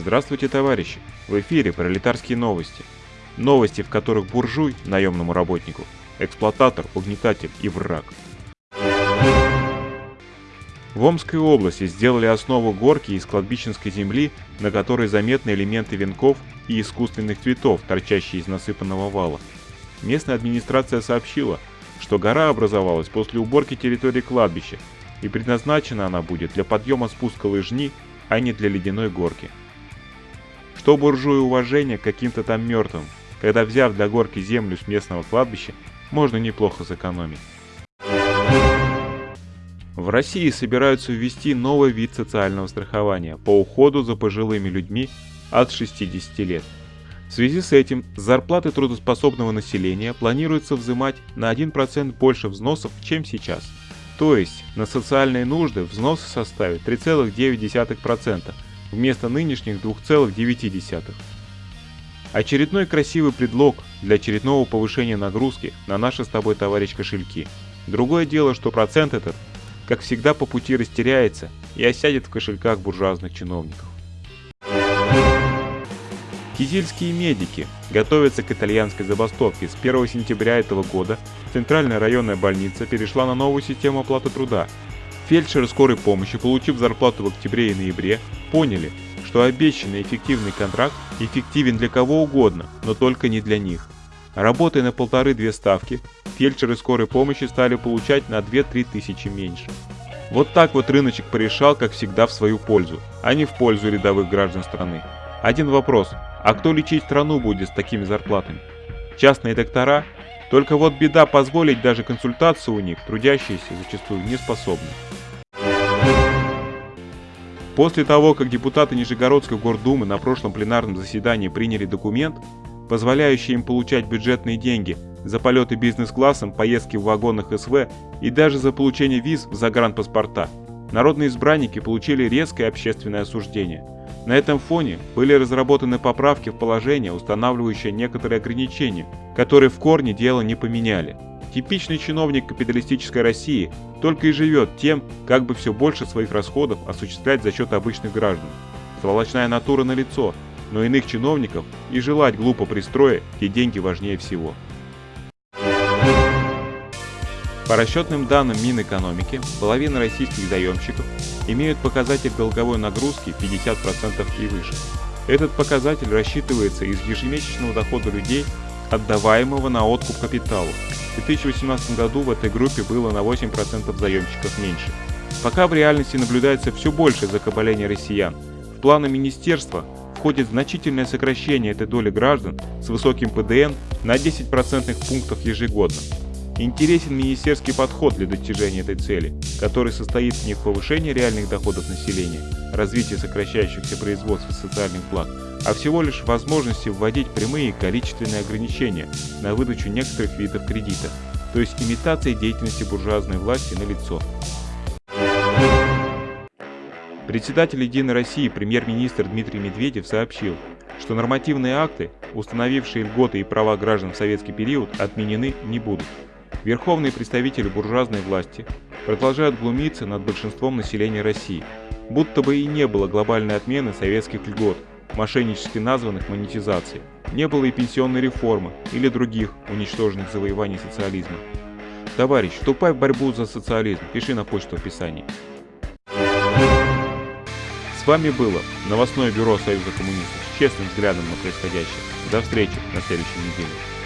Здравствуйте, товарищи! В эфире пролетарские новости. Новости, в которых буржуй, наемному работнику, эксплуататор, угнетатель и враг. В Омской области сделали основу горки из кладбищенской земли, на которой заметны элементы венков и искусственных цветов, торчащие из насыпанного вала. Местная администрация сообщила, что гора образовалась после уборки территории кладбища, и предназначена она будет для подъема спуска лыжни, а не для ледяной горки. Что буржую уважение к каким-то там мертвым, когда взяв для горки землю с местного кладбища, можно неплохо сэкономить. В России собираются ввести новый вид социального страхования по уходу за пожилыми людьми от 60 лет. В связи с этим с зарплаты трудоспособного населения планируется взимать на 1% больше взносов, чем сейчас. То есть на социальные нужды взносы составят 3,9% вместо нынешних 2,9%. Очередной красивый предлог для очередного повышения нагрузки на наши с тобой, товарищ, кошельки. Другое дело, что процент этот как всегда по пути растеряется и осядет в кошельках буржуазных чиновников. Кизильские медики готовятся к итальянской забастовке. С 1 сентября этого года Центральная районная больница перешла на новую систему оплаты труда. Фельдшеры скорой помощи, получив зарплату в октябре и ноябре, поняли, что обещанный эффективный контракт эффективен для кого угодно, но только не для них. Работая на полторы-две ставки, фельдшеры скорой помощи стали получать на 2-3 тысячи меньше. Вот так вот рыночек порешал, как всегда, в свою пользу, а не в пользу рядовых граждан страны. Один вопрос, а кто лечить страну будет с такими зарплатами? Частные доктора? Только вот беда позволить даже консультацию у них трудящиеся зачастую не способны. После того, как депутаты Нижегородской гордумы на прошлом пленарном заседании приняли документ, позволяющий им получать бюджетные деньги за полеты бизнес-классом, поездки в вагонах СВ и даже за получение виз в загранпаспорта. Народные избранники получили резкое общественное осуждение. На этом фоне были разработаны поправки в положение, устанавливающее некоторые ограничения, которые в корне дело не поменяли. Типичный чиновник капиталистической России только и живет тем, как бы все больше своих расходов осуществлять за счет обычных граждан. Сволочная натура на лицо, но иных чиновников и желать глупо пристроя, где деньги важнее всего. По расчетным данным Минэкономики, половина российских заемщиков имеют показатель долговой нагрузки 50% и выше. Этот показатель рассчитывается из ежемесячного дохода людей, отдаваемого на откуп капиталу. В 2018 году в этой группе было на 8% заемщиков меньше. Пока в реальности наблюдается все большее закабаление россиян. В планы министерства входит значительное сокращение этой доли граждан с высоким ПДН на 10% пунктов ежегодно. Интересен министерский подход для достижения этой цели, который состоит не в повышении реальных доходов населения, развитии сокращающихся производств социальных благ, а всего лишь возможности вводить прямые количественные ограничения на выдачу некоторых видов кредита, то есть имитация деятельности буржуазной власти на лицо. Председатель «Единой России» премьер-министр Дмитрий Медведев сообщил, что нормативные акты, установившие льготы и права граждан в советский период, отменены не будут. Верховные представители буржуазной власти продолжают глумиться над большинством населения России, будто бы и не было глобальной отмены советских льгот, мошеннически названных монетизацией, не было и пенсионной реформы или других уничтоженных завоеваний социализма. Товарищ, вступай в борьбу за социализм, пиши на почту в описании. С вами было новостное бюро Союза коммунистов с честным взглядом на происходящее. До встречи на следующей неделе.